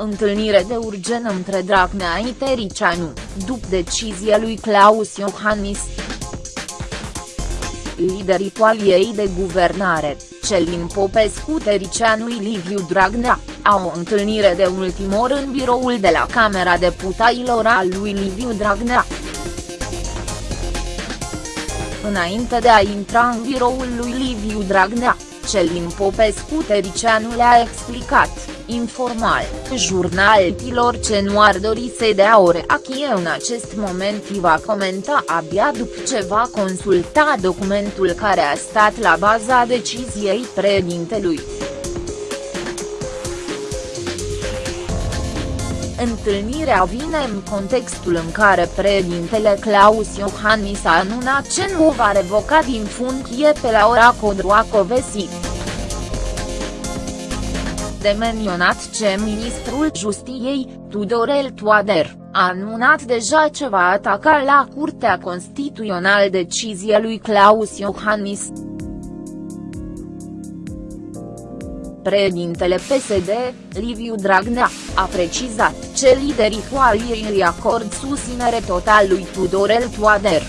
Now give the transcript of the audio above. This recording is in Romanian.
Întâlnire de urgen între Dragnea și Tericianu, după decizia lui Claus Iohannis. Liderii coaliei de guvernare, Celin Popescu Tericianu și Liviu Dragnea, au o întâlnire de ultim or în biroul de la Camera Deputailor al lui Liviu Dragnea. Înainte de a intra în biroul lui Liviu Dragnea, Celin Popescu Tericianu le-a explicat, informal, jurnaltilor ce nu ar dori să dea o reacție în acest moment îi va comenta abia după ce va consulta documentul care a stat la baza deciziei președintelui. Întâlnirea vine în contextul în care președintele Claus Iohannis a anunțat ce nu va revoca din funcție pe Laura Codroacovesi. De menționat ce ministrul Justiției, Tudorel Toader, a anunțat deja ce va ataca la Curtea Constituțională decizia lui Claus Iohannis. Președintele PSD, Liviu Dragnea, a precizat ce liderii coaliei îi acord susținere total lui Tudorel Toader.